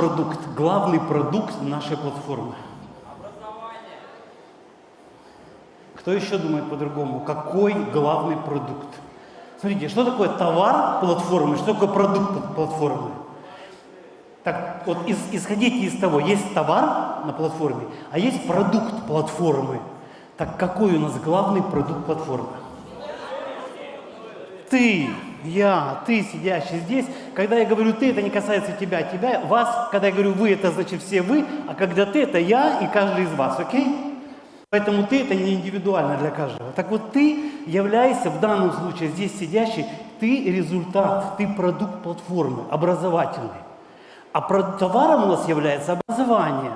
Продукт, главный продукт нашей платформы? Кто еще думает по-другому? Какой главный продукт? Смотрите, что такое товар платформы, что такое продукт платформы? Так, вот из, исходите из того, есть товар на платформе, а есть продукт платформы. Так какой у нас главный продукт платформы? Ты, я, ты, сидящий здесь. Когда я говорю ты, это не касается тебя, тебя, вас. Когда я говорю вы, это значит все вы. А когда ты, это я и каждый из вас, окей? Поэтому ты это не индивидуально для каждого. Так вот ты являешься в данном случае здесь сидящий, ты результат, ты продукт платформы, образовательный. А товаром у нас является образование.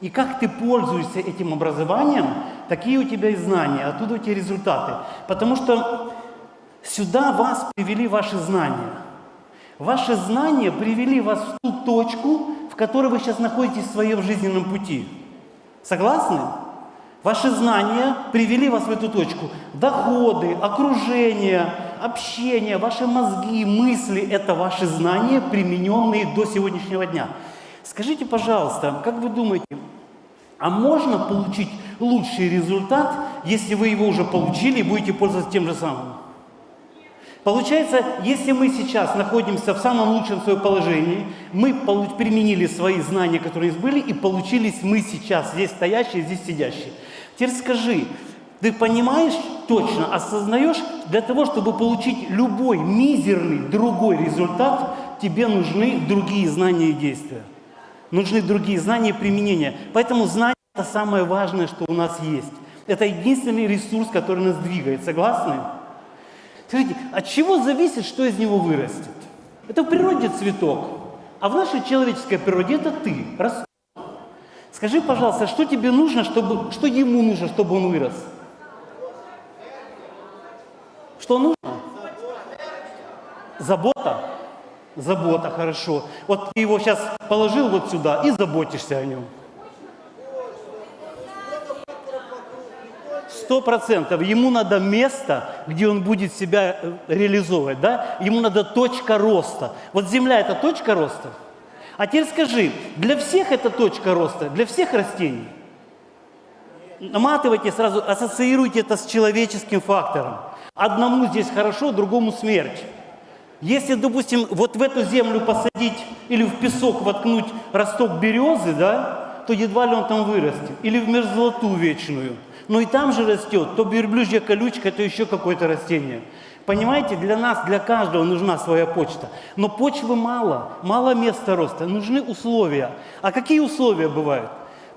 И как ты пользуешься этим образованием, такие у тебя и знания, оттуда у тебя результаты. Потому что сюда вас привели ваши знания. Ваши знания привели вас в ту точку, в которой вы сейчас находитесь в своем жизненном пути. Согласны? Ваши знания привели вас в эту точку. Доходы, окружение, общение, ваши мозги, мысли – это ваши знания, примененные до сегодняшнего дня. Скажите, пожалуйста, как вы думаете, а можно получить лучший результат, если вы его уже получили и будете пользоваться тем же самым? Получается, если мы сейчас находимся в самом лучшем своем положении, мы применили свои знания, которые были, и получились мы сейчас, здесь стоящие, здесь сидящие – Теперь скажи, ты понимаешь точно, осознаешь, для того, чтобы получить любой мизерный другой результат, тебе нужны другие знания и действия. Нужны другие знания и применения. Поэтому знание – это самое важное, что у нас есть. Это единственный ресурс, который нас двигает. Согласны? Скажите, от чего зависит, что из него вырастет? Это в природе цветок, а в нашей человеческой природе это ты, растут. Скажи, пожалуйста, что тебе нужно, чтобы, что ему нужно, чтобы он вырос? Что нужно? Забота. Забота, хорошо. Вот ты его сейчас положил вот сюда и заботишься о нем. Сто процентов. Ему надо место, где он будет себя э, реализовывать, да? Ему надо точка роста. Вот земля – это точка роста – а теперь скажи, для всех это точка роста, для всех растений? Наматывайте сразу, ассоциируйте это с человеческим фактором. Одному здесь хорошо, другому смерть. Если, допустим, вот в эту землю посадить или в песок воткнуть росток березы, да, то едва ли он там вырастет. Или в мерзлоту вечную. Но и там же растет то верблюжья колючка, то еще какое-то растение. Понимаете, для нас, для каждого нужна своя почта. Но почвы мало, мало места роста, нужны условия. А какие условия бывают?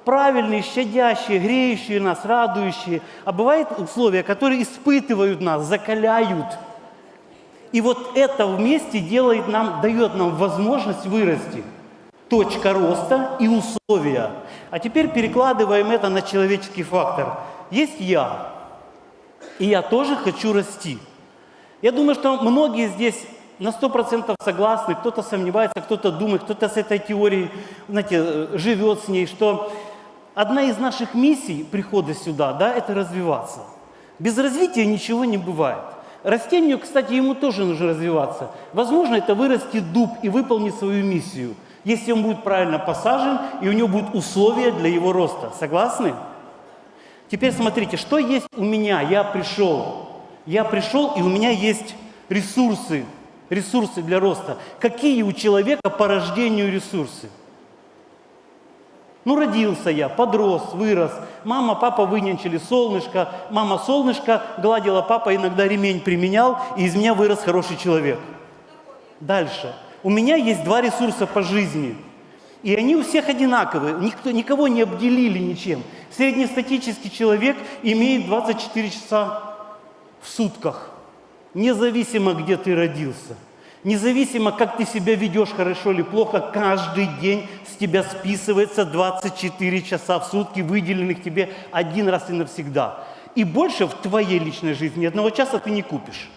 Правильные, щадящие, греющие нас, радующие. А бывают условия, которые испытывают нас, закаляют. И вот это вместе делает нам, дает нам возможность вырасти. Точка роста и условия. А теперь перекладываем это на человеческий фактор. Есть я, и я тоже хочу расти. Я думаю, что многие здесь на сто процентов согласны, кто-то сомневается, кто-то думает, кто-то с этой теорией, знаете, живет с ней, что одна из наших миссий прихода сюда, да, это развиваться. Без развития ничего не бывает. Растению, кстати, ему тоже нужно развиваться. Возможно, это вырастет дуб и выполнит свою миссию, если он будет правильно посажен и у него будут условия для его роста. Согласны? Теперь смотрите, что есть у меня? Я пришел я пришел, и у меня есть ресурсы, ресурсы для роста. Какие у человека по рождению ресурсы? Ну, родился я, подрос, вырос. Мама, папа вынянчили солнышко. Мама солнышко гладила, папа иногда ремень применял, и из меня вырос хороший человек. Дальше. У меня есть два ресурса по жизни. И они у всех одинаковые. Никто, никого не обделили ничем. Среднестатический человек имеет 24 часа в сутках, независимо, где ты родился, независимо, как ты себя ведешь, хорошо или плохо, каждый день с тебя списывается 24 часа в сутки, выделенных тебе один раз и навсегда. И больше в твоей личной жизни одного часа ты не купишь.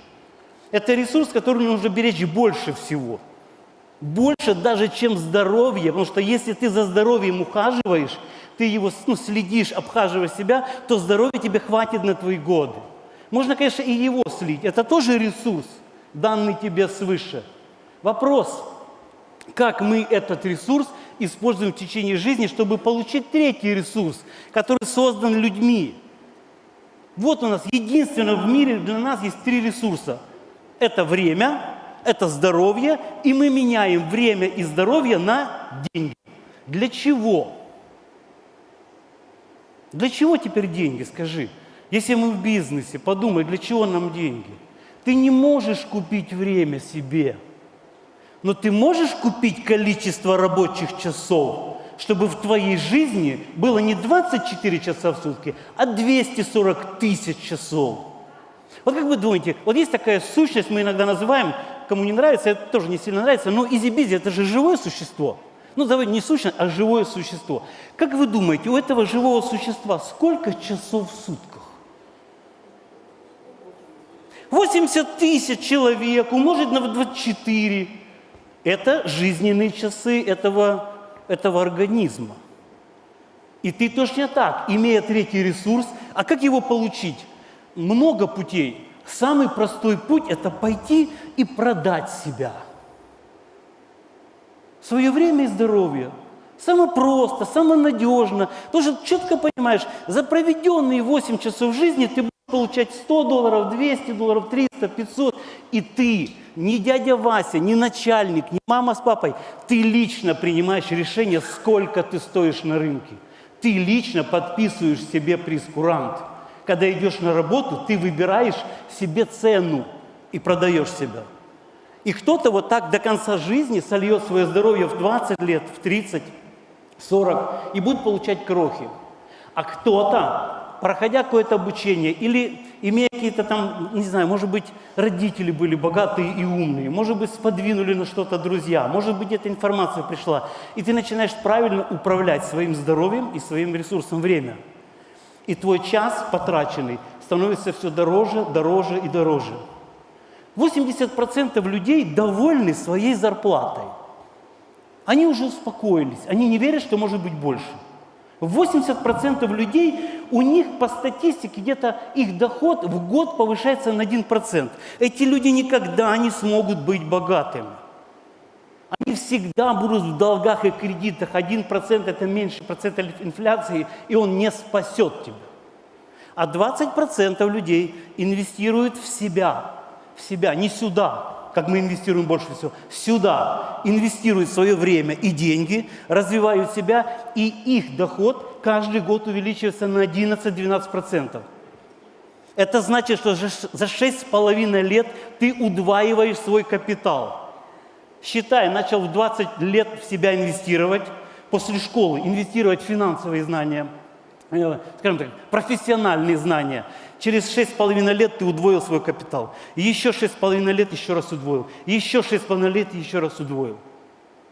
Это ресурс, который нужно беречь больше всего. Больше даже, чем здоровье. Потому что если ты за здоровьем ухаживаешь, ты его ну, следишь, обхаживаешь себя, то здоровья тебе хватит на твои годы. Можно, конечно, и его слить. Это тоже ресурс, данный тебе свыше. Вопрос, как мы этот ресурс используем в течение жизни, чтобы получить третий ресурс, который создан людьми. Вот у нас единственно в мире для нас есть три ресурса. Это время, это здоровье, и мы меняем время и здоровье на деньги. Для чего? Для чего теперь деньги, скажи? Если мы в бизнесе, подумай, для чего нам деньги? Ты не можешь купить время себе, но ты можешь купить количество рабочих часов, чтобы в твоей жизни было не 24 часа в сутки, а 240 тысяч часов. Вот как вы думаете, вот есть такая сущность, мы иногда называем, кому не нравится, это тоже не сильно нравится, но EasyBizzi – это же живое существо. Ну, давайте не сущность, а живое существо. Как вы думаете, у этого живого существа сколько часов в сутках? 80 тысяч человек умножить на 24 – это жизненные часы этого, этого организма. И ты точно так, имея третий ресурс, а как его получить? Много путей. Самый простой путь – это пойти и продать себя. Свое время и здоровье. Самое просто, самое надежно. Что четко понимаешь, за проведенные 8 часов жизни ты будешь получать 100 долларов, 200 долларов, 300, 500. И ты, не дядя Вася, не начальник, не мама с папой, ты лично принимаешь решение, сколько ты стоишь на рынке. Ты лично подписываешь себе прескурант – когда идешь на работу, ты выбираешь себе цену и продаешь себя. И кто-то вот так до конца жизни сольет свое здоровье в 20 лет, в 30, 40 и будет получать крохи. А кто-то, проходя какое-то обучение или имея какие-то там, не знаю, может быть, родители были богатые и умные, может быть, сподвинули на что-то друзья, может быть, эта информация пришла, и ты начинаешь правильно управлять своим здоровьем и своим ресурсом время – и твой час потраченный становится все дороже, дороже и дороже. 80% людей довольны своей зарплатой. Они уже успокоились, они не верят, что может быть больше. 80% людей, у них по статистике где-то их доход в год повышается на 1%. Эти люди никогда не смогут быть богатыми. Всегда будут в долгах и кредитах. Один процент это меньше процента инфляции, и он не спасет тебя. А 20% людей инвестируют в себя, в себя, не сюда, как мы инвестируем больше всего, сюда инвестируют свое время и деньги, развивают себя, и их доход каждый год увеличивается на 11-12%. Это значит, что за 6,5 лет ты удваиваешь свой капитал – считай, начал в 20 лет в себя инвестировать, после школы инвестировать в финансовые знания, э, скажем так, профессиональные знания. Через 6,5 лет ты удвоил свой капитал. еще 6,5 лет еще раз удвоил. еще 6,5 лет еще раз удвоил.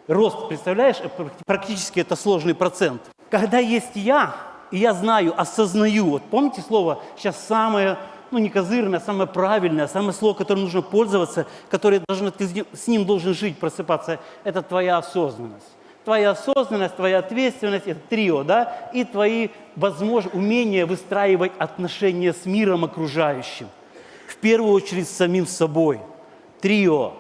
Рост, представляешь, э, практически это сложный процент. Когда есть я, и я знаю, осознаю, вот помните слово сейчас самое ну не козырное, а самое правильное, самое слово, которым нужно пользоваться, которое должно, ты с ним должен жить, просыпаться, это твоя осознанность. Твоя осознанность, твоя ответственность – это трио, да, и твои возможности, умения выстраивать отношения с миром окружающим. В первую очередь с самим собой. Трио.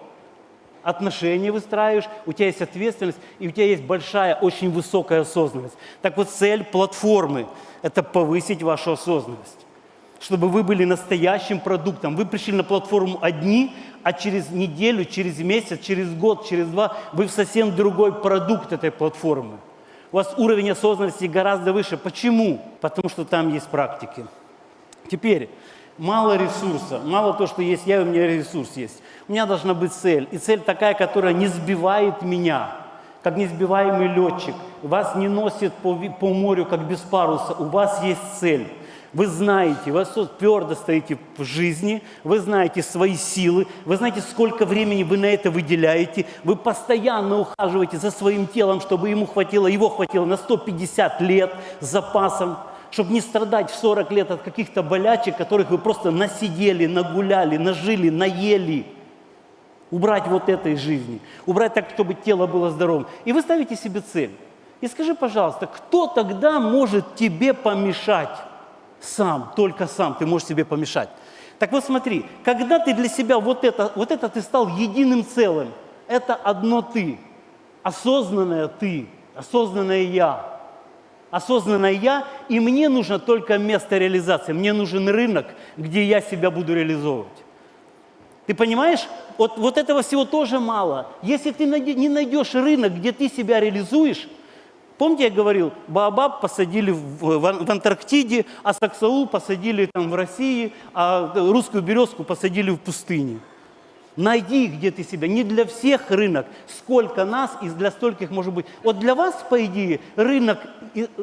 Отношения выстраиваешь, у тебя есть ответственность, и у тебя есть большая, очень высокая осознанность. Так вот, цель платформы – это повысить вашу осознанность чтобы вы были настоящим продуктом. Вы пришли на платформу одни, а через неделю, через месяц, через год, через два вы совсем другой продукт этой платформы. У вас уровень осознанности гораздо выше. Почему? Потому что там есть практики. Теперь, мало ресурса, мало то, что есть я, у меня ресурс есть. У меня должна быть цель. И цель такая, которая не сбивает меня, как несбиваемый летчик. Вас не носит по, по морю, как без паруса. У вас есть цель. Вы знаете, вы твердо стоите в жизни, вы знаете свои силы, вы знаете, сколько времени вы на это выделяете, вы постоянно ухаживаете за своим телом, чтобы ему хватило, его хватило на 150 лет с запасом, чтобы не страдать в 40 лет от каких-то болячек, которых вы просто насидели, нагуляли, нажили, наели. Убрать вот этой жизни, убрать так, чтобы тело было здоровым. И вы ставите себе цель. И скажи, пожалуйста, кто тогда может тебе помешать? Сам, только сам, ты можешь себе помешать. Так вот смотри, когда ты для себя вот это, вот это ты стал единым целым, это одно ты. осознанное ты, осознанное я. Осознанное я, и мне нужно только место реализации. Мне нужен рынок, где я себя буду реализовывать. Ты понимаешь? Вот, вот этого всего тоже мало. Если ты не найдешь рынок, где ты себя реализуешь, Помните, я говорил, Баобаб посадили в, в, в Антарктиде, а Саксаул посадили там в России, а русскую березку посадили в пустыне. Найди, где ты себя. Не для всех рынок. Сколько нас и для стольких может быть. Вот для вас, по идее, рынок,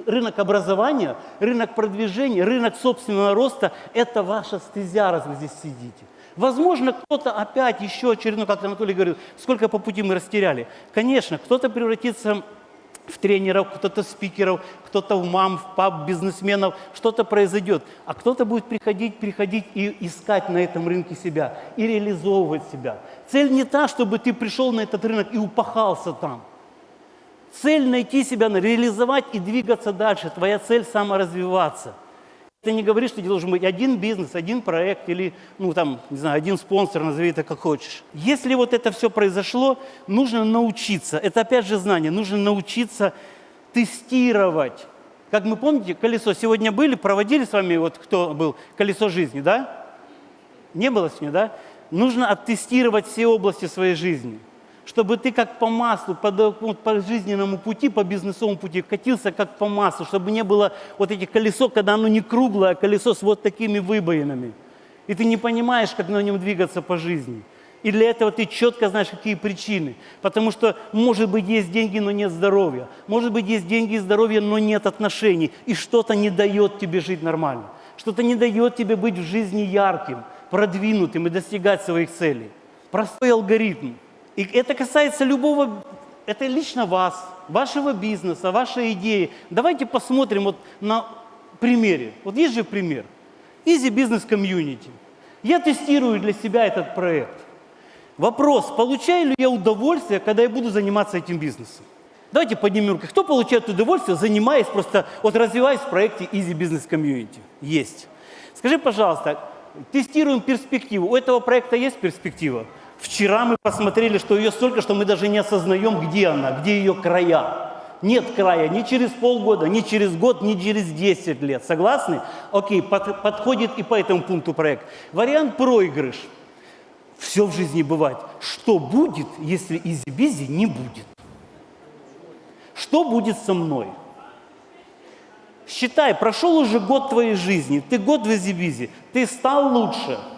рынок образования, рынок продвижения, рынок собственного роста – это ваша стезя, раз вы здесь сидите. Возможно, кто-то опять еще очередной, как Анатолий говорил, сколько по пути мы растеряли. Конечно, кто-то превратится в тренеров, кто-то спикеров, кто-то в мам, в пап, бизнесменов, что-то произойдет. А кто-то будет приходить, приходить и искать на этом рынке себя, и реализовывать себя. Цель не та, чтобы ты пришел на этот рынок и упахался там. Цель найти себя, реализовать и двигаться дальше. Твоя цель саморазвиваться – ты не говоришь, что должен быть один бизнес, один проект или, ну, там, не знаю, один спонсор, назови это как хочешь. Если вот это все произошло, нужно научиться, это опять же знание, нужно научиться тестировать. Как мы помните, колесо сегодня были, проводили с вами, вот кто был, колесо жизни, да? Не было сегодня, да? Нужно оттестировать все области своей жизни чтобы ты как по маслу, по, по жизненному пути, по бизнесовому пути катился как по маслу, чтобы не было вот этих колесо, когда оно не круглое, а колесо с вот такими выбоинами. И ты не понимаешь, как на нем двигаться по жизни. И для этого ты четко знаешь, какие причины. Потому что, может быть, есть деньги, но нет здоровья. Может быть, есть деньги и здоровье, но нет отношений. И что-то не дает тебе жить нормально. Что-то не дает тебе быть в жизни ярким, продвинутым и достигать своих целей. Простой алгоритм – и это касается любого, это лично вас, вашего бизнеса, вашей идеи. Давайте посмотрим вот на примере. Вот есть же пример. Easy Business Community. Я тестирую для себя этот проект. Вопрос, получаю ли я удовольствие, когда я буду заниматься этим бизнесом? Давайте поднимем руки. Кто получает удовольствие, занимаясь просто, вот развиваясь в проекте Easy Business Community? Есть. Скажи, пожалуйста, тестируем перспективу. У этого проекта есть перспектива? Вчера мы посмотрели, что ее столько, что мы даже не осознаем, где она, где ее края. Нет края ни через полгода, ни через год, ни через 10 лет. Согласны? Окей, под, подходит и по этому пункту проект. Вариант проигрыш. Все в жизни бывает. Что будет, если EasyBizzi не будет? Что будет со мной? Считай, прошел уже год твоей жизни, ты год в EasyBizzi, ты стал лучше –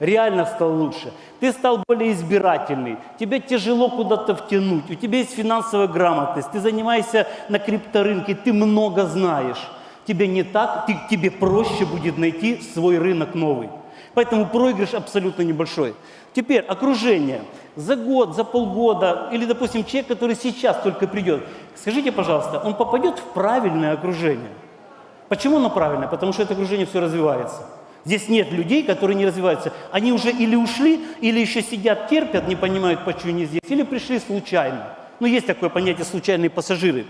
реально стал лучше. Ты стал более избирательный, тебе тяжело куда-то втянуть, у тебя есть финансовая грамотность, ты занимаешься на крипторынке, ты много знаешь. Тебе не так, ты, тебе проще будет найти свой рынок новый. Поэтому проигрыш абсолютно небольшой. Теперь окружение. За год, за полгода, или, допустим, человек, который сейчас только придет, скажите, пожалуйста, он попадет в правильное окружение? Почему оно правильное? Потому что это окружение все развивается. Здесь нет людей, которые не развиваются. Они уже или ушли, или еще сидят, терпят, не понимают, почему они здесь, или пришли случайно. Ну, есть такое понятие «случайные пассажиры».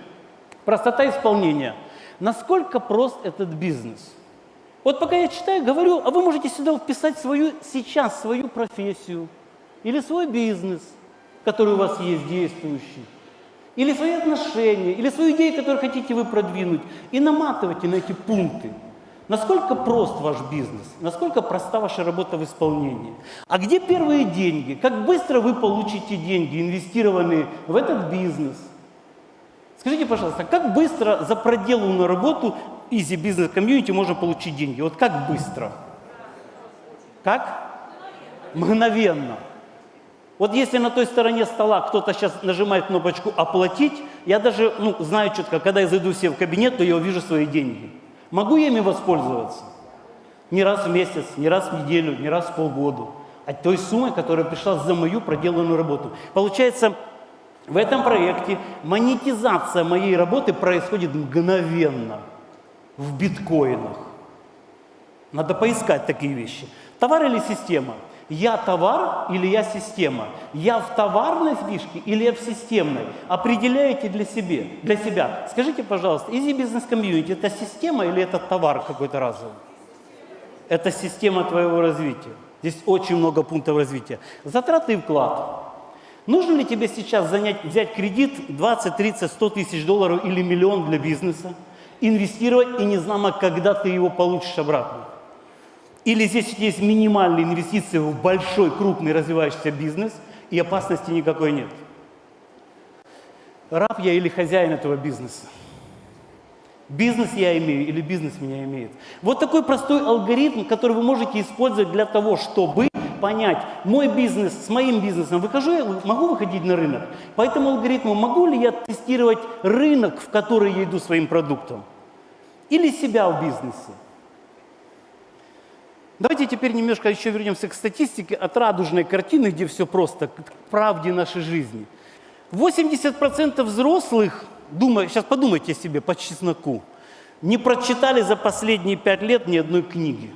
Простота исполнения. Насколько прост этот бизнес? Вот пока я читаю, говорю, а вы можете сюда вписать свою, сейчас свою профессию, или свой бизнес, который у вас есть действующий, или свои отношения, или свою идею, которую хотите вы продвинуть, и наматывайте на эти пункты. Насколько прост ваш бизнес? Насколько проста ваша работа в исполнении? А где первые деньги? Как быстро вы получите деньги, инвестированные в этот бизнес? Скажите, пожалуйста, как быстро за проделанную работу Easy Business Community можно получить деньги? Вот как быстро? Как? Мгновенно. Вот если на той стороне стола кто-то сейчас нажимает кнопочку «Оплатить», я даже ну, знаю четко, когда я зайду себе в кабинет, то я увижу свои деньги. Могу я ими воспользоваться? Не раз в месяц, не раз в неделю, не раз в полгода. А той суммой, которая пришла за мою проделанную работу. Получается, в этом проекте монетизация моей работы происходит мгновенно, в биткоинах. Надо поискать такие вещи. Товар или система – я товар или я система? Я в товарной фишке или я в системной? Определяете для, себе, для себя. Скажите, пожалуйста, Easy Business Community – это система или это товар какой-то разовый? Это система твоего развития. Здесь очень много пунктов развития. Затраты и вклад. Нужно ли тебе сейчас занять, взять кредит 20, 30, 100 тысяч долларов или миллион для бизнеса, инвестировать и не знамо, когда ты его получишь обратно? Или здесь есть минимальные инвестиции в большой, крупный развивающийся бизнес, и опасности никакой нет? Раб я или хозяин этого бизнеса? Бизнес я имею или бизнес меня имеет? Вот такой простой алгоритм, который вы можете использовать для того, чтобы понять, мой бизнес с моим бизнесом, выхожу я, могу выходить на рынок? По этому алгоритму могу ли я тестировать рынок, в который я иду своим продуктом? Или себя в бизнесе? Давайте теперь немножко еще вернемся к статистике от радужной картины, где все просто, к правде нашей жизни. 80% взрослых, думаю, сейчас подумайте себе по чесноку, не прочитали за последние пять лет ни одной книги.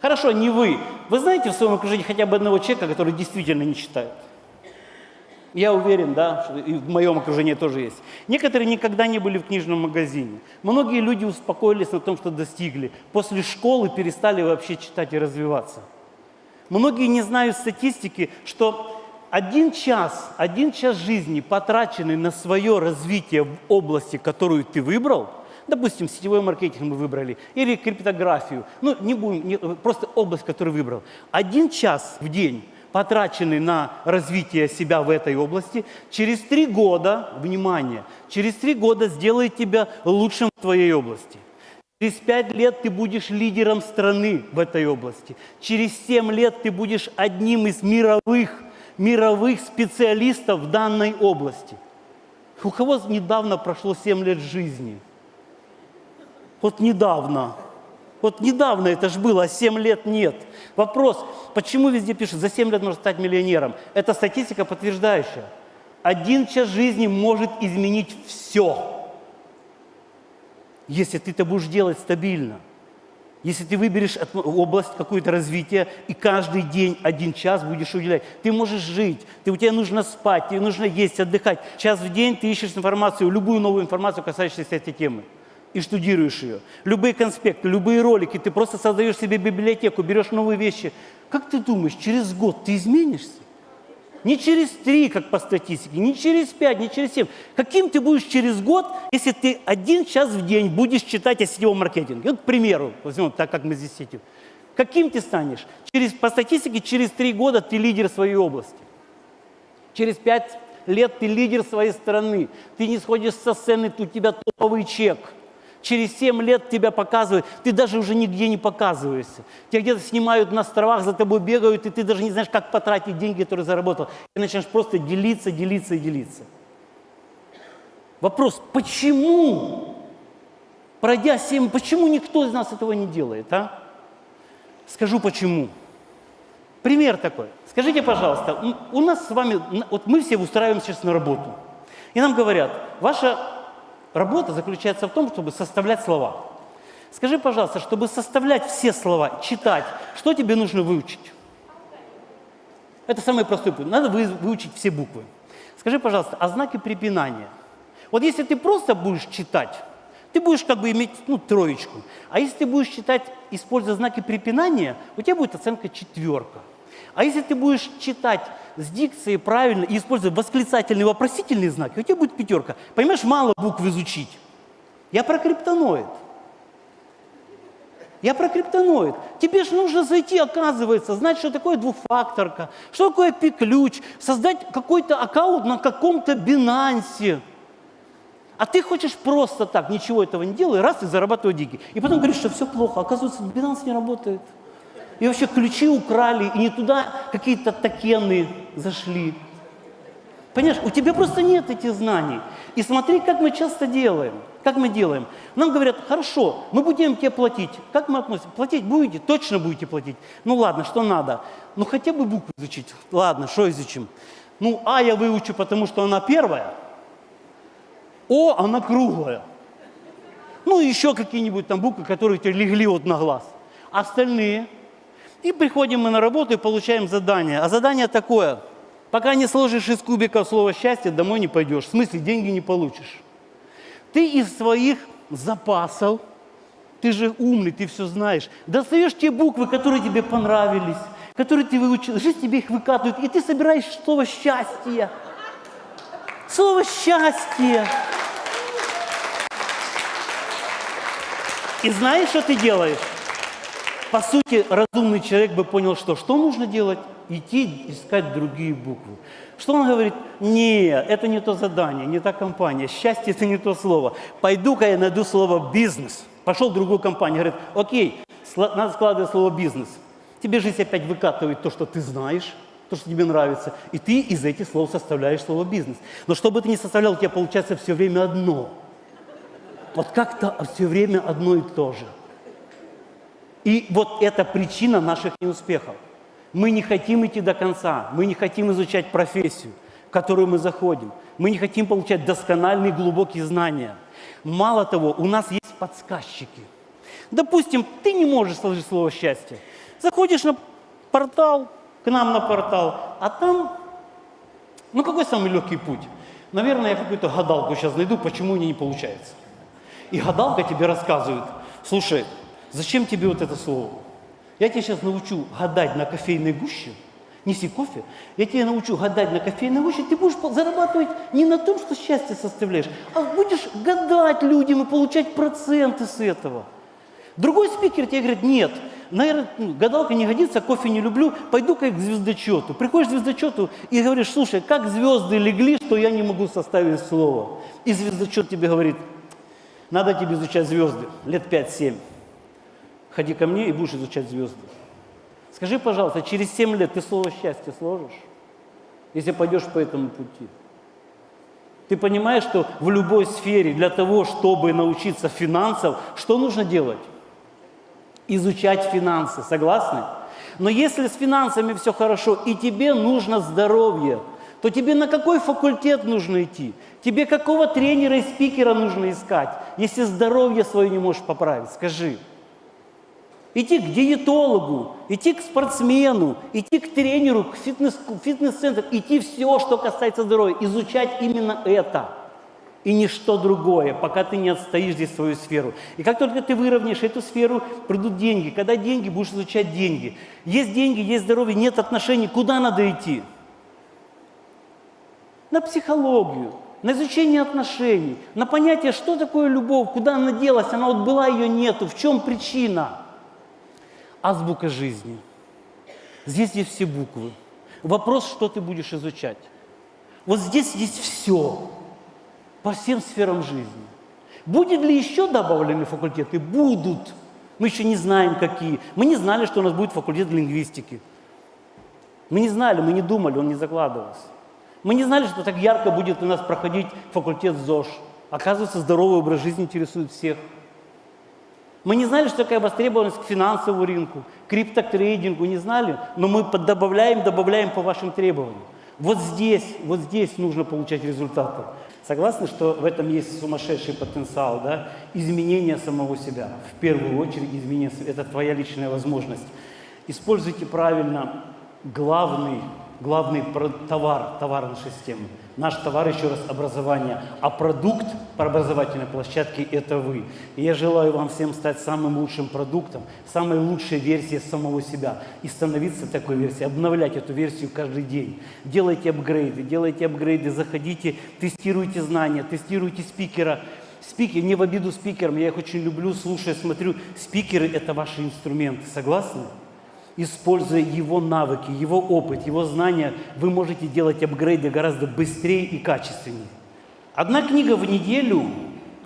Хорошо, не вы. Вы знаете в своем окружении хотя бы одного человека, который действительно не читает? Я уверен, да, что и в моем окружении тоже есть. Некоторые никогда не были в книжном магазине. Многие люди успокоились на том, что достигли. После школы перестали вообще читать и развиваться. Многие не знают статистики, что один час, один час жизни, потраченный на свое развитие в области, которую ты выбрал – Допустим, сетевой маркетинг мы выбрали, или криптографию. Ну, не будем, не, просто область, которую выбрал. Один час в день, потраченный на развитие себя в этой области, через три года, внимание, через три года сделает тебя лучшим в твоей области. Через пять лет ты будешь лидером страны в этой области. Через семь лет ты будешь одним из мировых, мировых специалистов в данной области. У кого недавно прошло семь лет жизни – вот недавно. Вот недавно это же было, а 7 лет нет. Вопрос, почему везде пишут, за 7 лет можно стать миллионером? Это статистика подтверждающая. Один час жизни может изменить все, если ты это будешь делать стабильно. Если ты выберешь область какое-то развития и каждый день один час будешь уделять, ты можешь жить, ты, у тебя нужно спать, тебе нужно есть, отдыхать. Час в день ты ищешь информацию, любую новую информацию, касающуюся этой темы и штудируешь ее. Любые конспекты, любые ролики, ты просто создаешь себе библиотеку, берешь новые вещи. Как ты думаешь, через год ты изменишься? Не через три, как по статистике, не через пять, не через семь. Каким ты будешь через год, если ты один час в день будешь читать о сетевом маркетинге? Вот, к примеру, возьмем так, как мы здесь сидим. Каким ты станешь? Через, по статистике, через три года ты лидер своей области. Через пять лет ты лидер своей страны. Ты не сходишь со сцены, у тебя топовый чек – Через 7 лет тебя показывают, ты даже уже нигде не показываешься. Тебя где-то снимают на островах, за тобой бегают, и ты даже не знаешь, как потратить деньги, которые заработал. Ты начинаешь просто делиться, делиться и делиться. Вопрос, почему, пройдя 7, почему никто из нас этого не делает, а? Скажу почему. Пример такой. Скажите, пожалуйста, у нас с вами, вот мы все устраиваемся сейчас на работу. И нам говорят, ваша Работа заключается в том, чтобы составлять слова. Скажи, пожалуйста, чтобы составлять все слова, читать, что тебе нужно выучить? Это самый простой путь. Надо выучить все буквы. Скажи, пожалуйста, а знаки препинания? Вот если ты просто будешь читать, ты будешь как бы иметь ну, троечку. А если ты будешь читать, используя знаки препинания, у тебя будет оценка четверка. А если ты будешь читать с дикцией правильно и используя восклицательный вопросительный знак, у тебя будет пятерка. Понимаешь, мало букв изучить. Я про криптоноид. Я про криптоноид. Тебе же нужно зайти, оказывается, знать, что такое двухфакторка, что такое пик-ключ, создать какой-то аккаунт на каком-то бинансе. А ты хочешь просто так, ничего этого не делая, раз и зарабатывать деньги. И потом говоришь, что все плохо. Оказывается, бинанс не работает и вообще ключи украли, и не туда какие-то токены зашли. Понимаешь, у тебя просто нет этих знаний. И смотри, как мы часто делаем. Как мы делаем? Нам говорят, хорошо, мы будем тебе платить. Как мы относимся? Платить будете? Точно будете платить. Ну ладно, что надо? Ну хотя бы букву изучить. Ладно, что изучим? Ну, А я выучу, потому что она первая. О, она круглая. Ну, еще какие-нибудь там буквы, которые тебе легли вот на глаз. Остальные – и приходим мы на работу и получаем задание. А задание такое. Пока не сложишь из кубиков слово «счастье», домой не пойдешь. В смысле, деньги не получишь. Ты из своих запасов, ты же умный, ты все знаешь, достаешь те буквы, которые тебе понравились, которые ты выучил, жизнь тебе их выкатывает, и ты собираешь слово «счастье». Слово «счастье». И знаешь, что ты делаешь? По сути, разумный человек бы понял, что что нужно делать? Идти искать другие буквы. Что он говорит? Не, это не то задание, не та компания. Счастье – это не то слово. Пойду-ка я найду слово «бизнес». Пошел в другую компанию, говорит, окей, надо складывать слово «бизнес». Тебе жизнь опять выкатывает то, что ты знаешь, то, что тебе нравится, и ты из этих слов составляешь слово «бизнес». Но что бы ты ни составлял, у тебя получается все время одно. Вот как-то все время одно и то же. И вот это причина наших неуспехов. Мы не хотим идти до конца, мы не хотим изучать профессию, в которую мы заходим. Мы не хотим получать доскональные глубокие знания. Мало того, у нас есть подсказчики. Допустим, ты не можешь сложить слово «счастье». Заходишь на портал, к нам на портал, а там, ну какой самый легкий путь? Наверное, я какую-то гадалку сейчас найду, почему у нее не получается. И гадалка тебе рассказывает, слушай, зачем тебе вот это слово? Я тебя сейчас научу гадать на кофейной гуще, неси кофе, я тебя научу гадать на кофейной гуще, ты будешь зарабатывать не на том, что счастье составляешь, а будешь гадать людям и получать проценты с этого. Другой спикер тебе говорит, нет, наверное, ну, гадалка не годится, кофе не люблю, пойду-ка к звездочету. Приходишь к звездочету и говоришь, слушай, как звезды легли, что я не могу составить слово. И звездочет тебе говорит, надо тебе изучать звезды, лет 5-7 ходи ко мне и будешь изучать звезды. Скажи, пожалуйста, через 7 лет ты слово счастье сложишь, если пойдешь по этому пути? Ты понимаешь, что в любой сфере для того, чтобы научиться финансам, что нужно делать? Изучать финансы, согласны? Но если с финансами все хорошо, и тебе нужно здоровье, то тебе на какой факультет нужно идти? Тебе какого тренера и спикера нужно искать, если здоровье свое не можешь поправить? Скажи идти к диетологу, идти к спортсмену, идти к тренеру, к фитнес, фитнес-центру, идти все, что касается здоровья, изучать именно это и ничто другое, пока ты не отстоишь здесь свою сферу. И как только ты выровняешь эту сферу, придут деньги. Когда деньги, будешь изучать деньги. Есть деньги, есть здоровье, нет отношений, куда надо идти? На психологию, на изучение отношений, на понятие, что такое любовь, куда она делась, она вот была, ее нету, в чем причина – азбука жизни. Здесь есть все буквы. Вопрос, что ты будешь изучать. Вот здесь есть все, по всем сферам жизни. Будет ли еще добавлены факультеты? Будут. Мы еще не знаем, какие. Мы не знали, что у нас будет факультет лингвистики. Мы не знали, мы не думали, он не закладывался. Мы не знали, что так ярко будет у нас проходить факультет ЗОЖ. Оказывается, здоровый образ жизни интересует всех. Мы не знали, что такая востребованность к финансовому рынку, криптотрейдингу, не знали, но мы добавляем, добавляем по вашим требованиям. Вот здесь, вот здесь нужно получать результаты. Согласны, что в этом есть сумасшедший потенциал, да? Изменение самого себя. В первую очередь изменение, это твоя личная возможность. Используйте правильно главный главный товар, товар нашей системы. Наш товар, еще раз, образование, а продукт по образовательной площадке – это вы. И я желаю вам всем стать самым лучшим продуктом, самой лучшей версией самого себя и становиться такой версией, обновлять эту версию каждый день. Делайте апгрейды, делайте апгрейды, заходите, тестируйте знания, тестируйте спикера. Спикер, не в обиду спикерам, я их очень люблю, слушаю, смотрю. Спикеры – это ваши инструменты, согласны? Используя его навыки, его опыт, его знания, вы можете делать апгрейды гораздо быстрее и качественнее. Одна книга в неделю,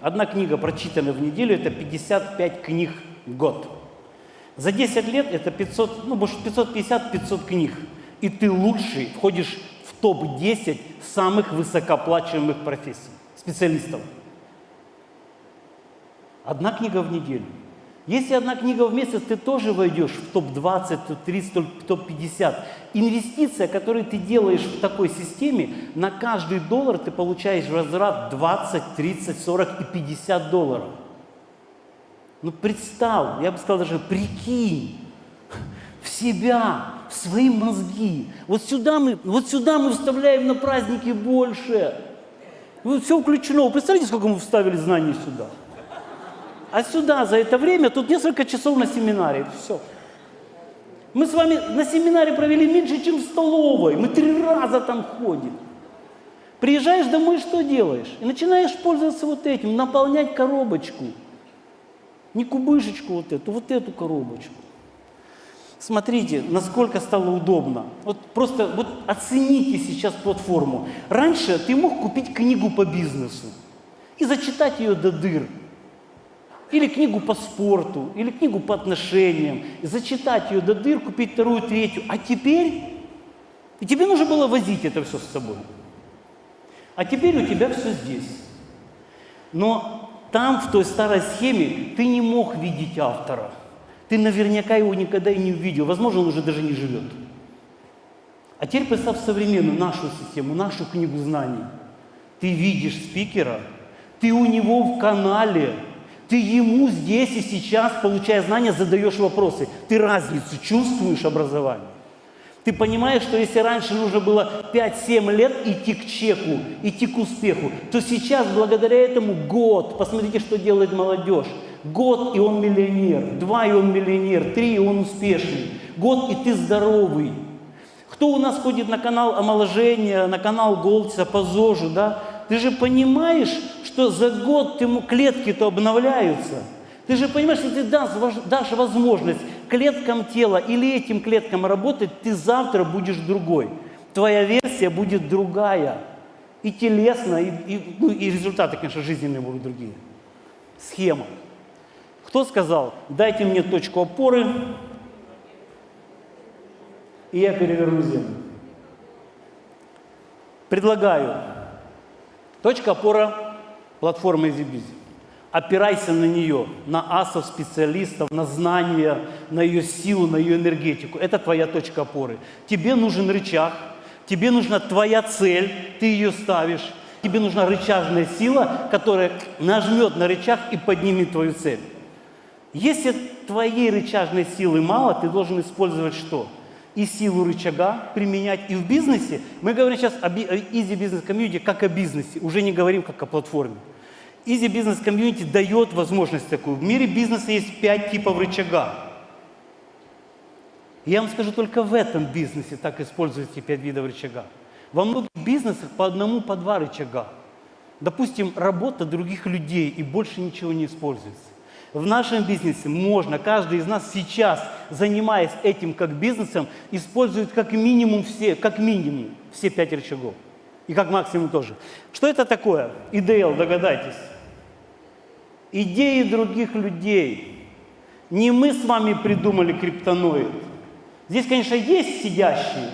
одна книга, прочитанная в неделю, это 55 книг в год. За 10 лет это 500, ну, может, 550-500 книг. И ты лучший, входишь в топ-10 самых высокооплачиваемых профессий, специалистов. Одна книга в неделю – если одна книга в месяц, ты тоже войдешь в топ-20, топ-30, топ-50. Инвестиция, которую ты делаешь в такой системе, на каждый доллар ты получаешь возврат 20, 30, 40 и 50 долларов. Ну представь, я бы сказал даже прикинь в себя, в свои мозги. Вот сюда мы, вот сюда мы вставляем на праздники больше. Вот все включено. Представляете, сколько мы вставили знаний сюда? А сюда за это время, тут несколько часов на семинаре, все. Мы с вами на семинаре провели меньше, чем в столовой. Мы три раза там ходим. Приезжаешь домой, что делаешь? И начинаешь пользоваться вот этим, наполнять коробочку. Не кубышечку вот эту, вот эту коробочку. Смотрите, насколько стало удобно. Вот просто вот оцените сейчас платформу. Раньше ты мог купить книгу по бизнесу и зачитать ее до дыр. Или книгу по спорту, или книгу по отношениям. Зачитать ее до дыр, купить вторую, третью. А теперь, и тебе нужно было возить это все с собой. А теперь у тебя все здесь. Но там, в той старой схеме, ты не мог видеть автора – ты наверняка его никогда и не увидел. Возможно, он уже даже не живет. А теперь представь современную нашу систему, нашу книгу знаний. Ты видишь спикера, ты у него в канале, ты ему здесь и сейчас, получая знания, задаешь вопросы. Ты разницу чувствуешь образование. Ты понимаешь, что если раньше нужно было 5-7 лет идти к чеку, идти к успеху, то сейчас благодаря этому год, посмотрите, что делает молодежь. Год, и он миллионер. Два, и он миллионер. Три, и он успешный. Год, и ты здоровый. Кто у нас ходит на канал омоложения, на канал Голдса, по ЗОЖу, да? Ты же понимаешь, что за год ему клетки-то обновляются. Ты же понимаешь, что ты дашь, возможность клеткам тела или этим клеткам работать, ты завтра будешь другой. Твоя версия будет другая. И телесно, и, и, ну, и результаты, конечно, жизненные будут другие. Схема. Кто сказал, дайте мне точку опоры, и я переверну землю? Предлагаю. Точка опора платформы EasyBizy. Опирайся на нее, на асов специалистов, на знания, на ее силу, на ее энергетику. Это твоя точка опоры. Тебе нужен рычаг, тебе нужна твоя цель, ты ее ставишь. Тебе нужна рычажная сила, которая нажмет на рычаг и поднимет твою цель. Если твоей рычажной силы мало, ты должен использовать что? И силу рычага применять и в бизнесе. Мы говорим сейчас о Easy Business Community как о бизнесе, уже не говорим как о платформе. Easy Business Community дает возможность такую. В мире бизнеса есть пять типов рычага. Я вам скажу, только в этом бизнесе так используются пять видов рычага. Во многих бизнесах по одному, по два рычага. Допустим, работа других людей и больше ничего не используется. В нашем бизнесе можно, каждый из нас сейчас, занимаясь этим как бизнесом, использует как минимум все, как минимум все пять рычагов. И как максимум тоже. Что это такое? ИДЛ, догадайтесь. Идеи других людей. Не мы с вами придумали криптоноид. Здесь, конечно, есть сидящие,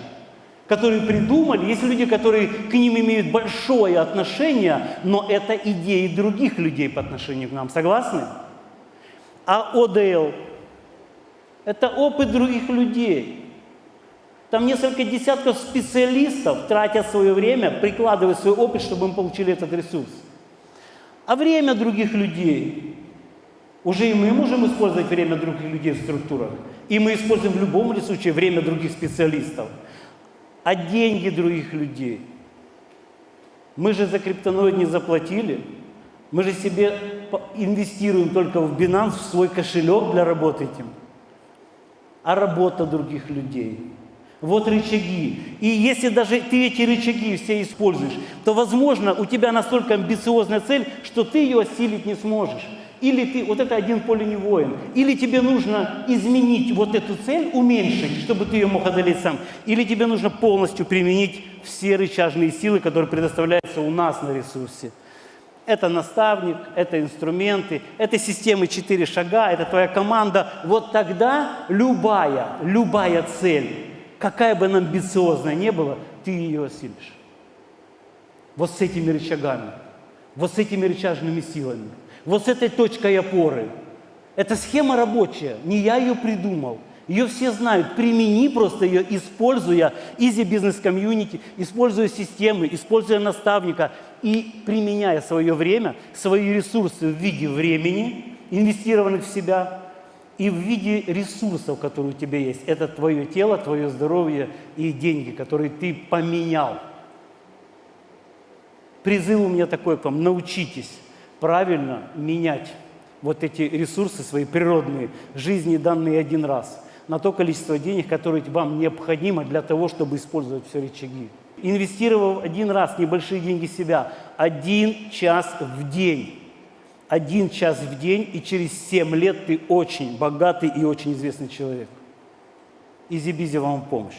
которые придумали, есть люди, которые к ним имеют большое отношение, но это идеи других людей по отношению к нам. Согласны? А ОДЛ – это опыт других людей. Там несколько десятков специалистов тратят свое время, прикладывая свой опыт, чтобы мы получили этот ресурс. А время других людей – уже и мы можем использовать время других людей в структурах. И мы используем в любом случае время других специалистов. А деньги других людей. Мы же за криптоноид не заплатили – мы же себе инвестируем только в Binance, в свой кошелек для работы этим. А работа других людей. Вот рычаги. И если даже ты эти рычаги все используешь, то, возможно, у тебя настолько амбициозная цель, что ты ее осилить не сможешь. Или ты, вот это один поле не воин. Или тебе нужно изменить вот эту цель, уменьшить, чтобы ты ее мог одолеть сам. Или тебе нужно полностью применить все рычажные силы, которые предоставляются у нас на ресурсе. Это наставник, это инструменты, это системы четыре шага, это твоя команда. Вот тогда любая, любая цель, какая бы она амбициозная не была, ты ее осилишь. Вот с этими рычагами, вот с этими рычажными силами, вот с этой точкой опоры. Эта схема рабочая, не я ее придумал – ее все знают. Примени просто ее, используя Easy Business Community, используя системы, используя наставника и применяя свое время, свои ресурсы в виде времени, инвестированных в себя, и в виде ресурсов, которые у тебя есть. Это твое тело, твое здоровье и деньги, которые ты поменял. Призыв у меня такой к вам. Научитесь правильно менять вот эти ресурсы свои природные, жизни данные один раз – на то количество денег, которое вам необходимо для того, чтобы использовать все рычаги. Инвестировав один раз небольшие деньги себя, один час в день, один час в день, и через 7 лет ты очень богатый и очень известный человек. Изи-бизи вам помощь.